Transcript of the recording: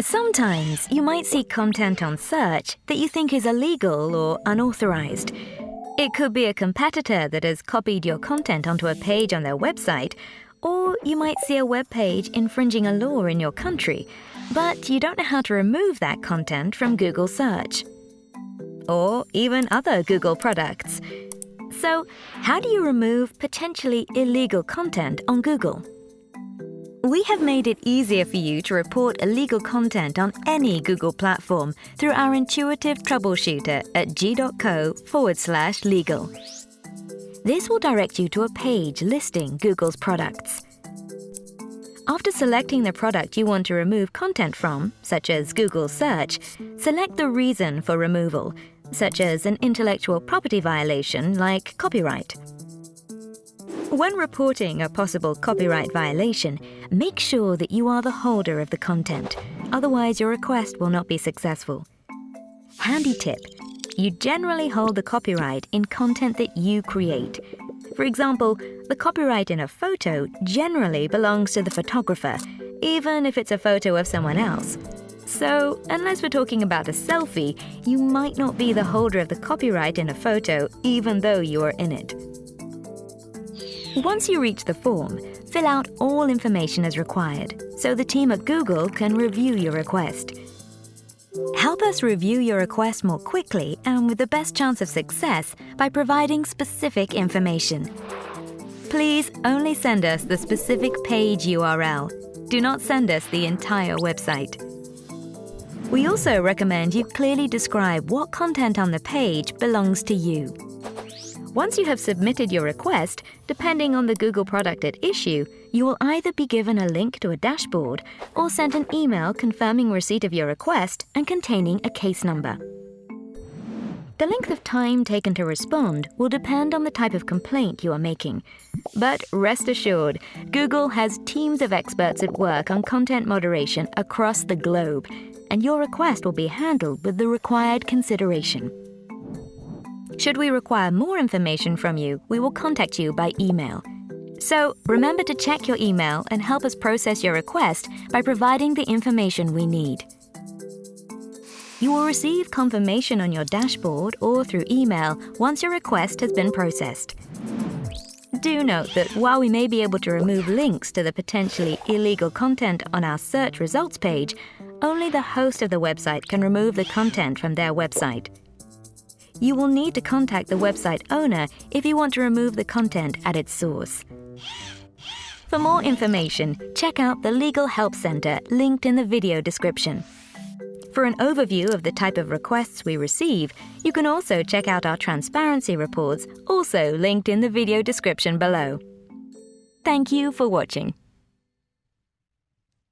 Sometimes you might see content on search that you think is illegal or unauthorized. It could be a competitor that has copied your content onto a page on their website, or you might see a web page infringing a law in your country, but you don't know how to remove that content from Google search. Or even other Google products. So, how do you remove potentially illegal content on Google? We have made it easier for you to report illegal content on any Google platform through our intuitive troubleshooter at g.co forward slash legal. This will direct you to a page listing Google's products. After selecting the product you want to remove content from, such as Google Search, select the reason for removal, such as an intellectual property violation like copyright. When reporting a possible copyright violation, make sure that you are the holder of the content, otherwise your request will not be successful. Handy tip, you generally hold the copyright in content that you create. For example, the copyright in a photo generally belongs to the photographer, even if it's a photo of someone else. So, unless we're talking about a selfie, you might not be the holder of the copyright in a photo even though you are in it. Once you reach the form, fill out all information as required so the team at Google can review your request. Help us review your request more quickly and with the best chance of success by providing specific information. Please only send us the specific page URL. Do not send us the entire website. We also recommend you clearly describe what content on the page belongs to you. Once you have submitted your request, depending on the Google product at issue, you will either be given a link to a dashboard or sent an email confirming receipt of your request and containing a case number. The length of time taken to respond will depend on the type of complaint you are making. But rest assured, Google has teams of experts at work on content moderation across the globe, and your request will be handled with the required consideration. Should we require more information from you, we will contact you by email. So remember to check your email and help us process your request by providing the information we need. You will receive confirmation on your dashboard or through email once your request has been processed. Do note that while we may be able to remove links to the potentially illegal content on our search results page, only the host of the website can remove the content from their website you will need to contact the website owner if you want to remove the content at its source. For more information, check out the Legal Help Center linked in the video description. For an overview of the type of requests we receive, you can also check out our transparency reports, also linked in the video description below. Thank you for watching.